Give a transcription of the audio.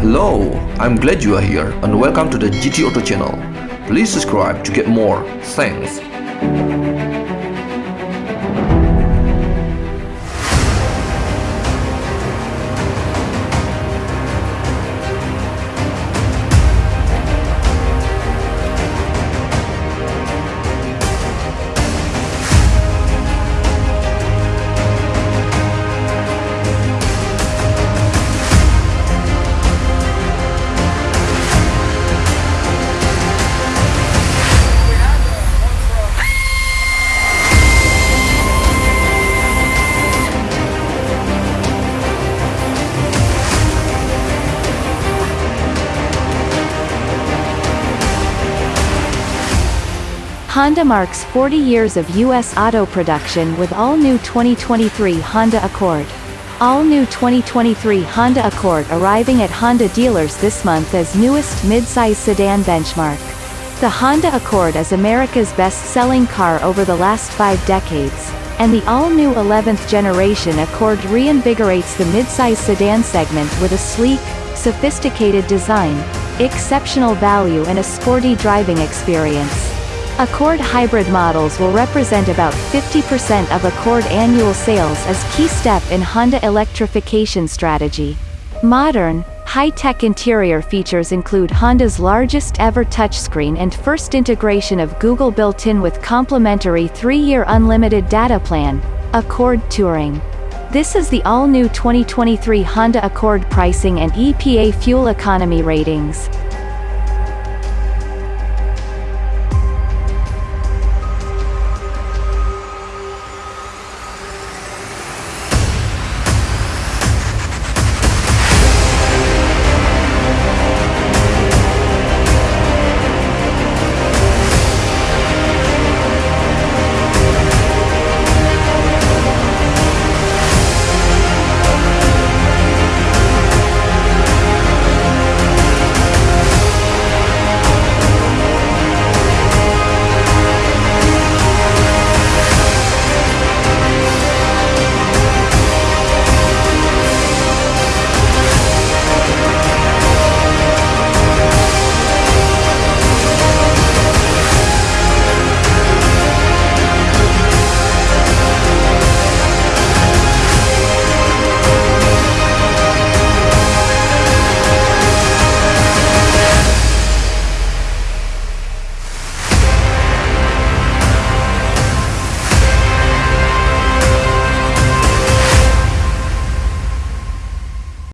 Hello, I'm glad you are here and welcome to the GT Auto channel. Please subscribe to get more. Thanks. Honda marks 40 years of U.S. auto production with all-new 2023 Honda Accord. All-new 2023 Honda Accord arriving at Honda dealers this month as newest midsize sedan benchmark. The Honda Accord is America's best-selling car over the last five decades, and the all-new 11th generation Accord reinvigorates the midsize sedan segment with a sleek, sophisticated design, exceptional value and a sporty driving experience. Accord hybrid models will represent about 50% of Accord annual sales as key step in Honda electrification strategy. Modern, high-tech interior features include Honda's largest ever touchscreen and first integration of Google built-in with complimentary 3-year unlimited data plan, Accord Touring. This is the all-new 2023 Honda Accord pricing and EPA fuel economy ratings.